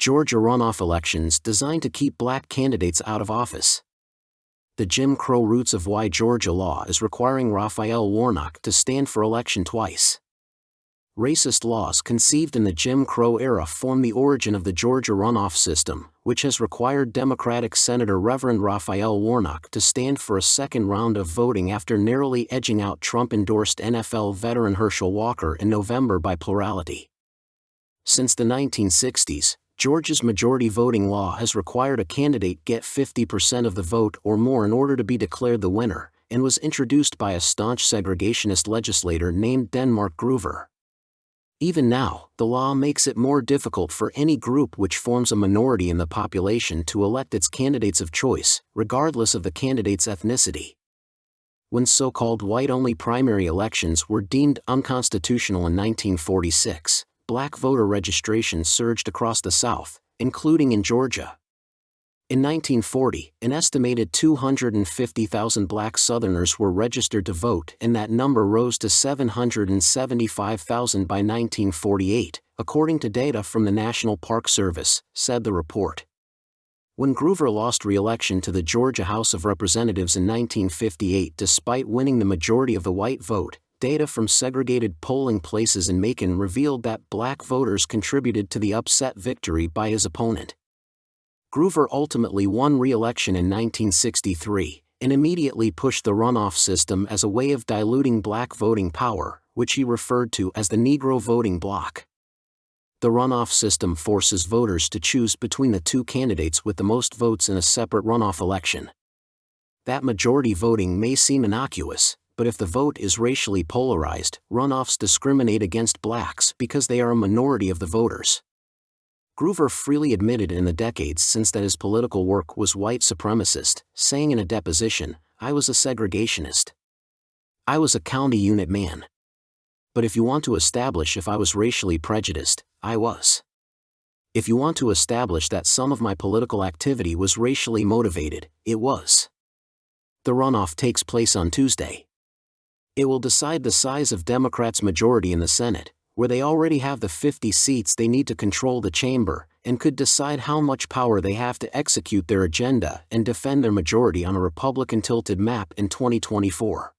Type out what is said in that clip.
Georgia runoff elections designed to keep black candidates out of office. The Jim Crow roots of why Georgia law is requiring Raphael Warnock to stand for election twice. Racist laws conceived in the Jim Crow era form the origin of the Georgia runoff system, which has required Democratic Senator Reverend Raphael Warnock to stand for a second round of voting after narrowly edging out Trump endorsed NFL veteran Herschel Walker in November by plurality. Since the 1960s, Georgia's majority voting law has required a candidate get 50% of the vote or more in order to be declared the winner, and was introduced by a staunch segregationist legislator named Denmark Groover. Even now, the law makes it more difficult for any group which forms a minority in the population to elect its candidates of choice, regardless of the candidate's ethnicity. When so called white only primary elections were deemed unconstitutional in 1946, black voter registration surged across the South, including in Georgia. In 1940, an estimated 250,000 black Southerners were registered to vote and that number rose to 775,000 by 1948, according to data from the National Park Service, said the report. When Groover lost re-election to the Georgia House of Representatives in 1958 despite winning the majority of the white vote, data from segregated polling places in Macon revealed that black voters contributed to the upset victory by his opponent. Groover ultimately won re-election in 1963 and immediately pushed the runoff system as a way of diluting black voting power, which he referred to as the Negro voting bloc. The runoff system forces voters to choose between the two candidates with the most votes in a separate runoff election. That majority voting may seem innocuous, but if the vote is racially polarized, runoffs discriminate against blacks because they are a minority of the voters. Groover freely admitted in the decades since that his political work was white supremacist, saying in a deposition, I was a segregationist. I was a county unit man. But if you want to establish if I was racially prejudiced, I was. If you want to establish that some of my political activity was racially motivated, it was. The runoff takes place on Tuesday. It will decide the size of Democrats' majority in the Senate, where they already have the 50 seats they need to control the chamber, and could decide how much power they have to execute their agenda and defend their majority on a Republican tilted map in 2024.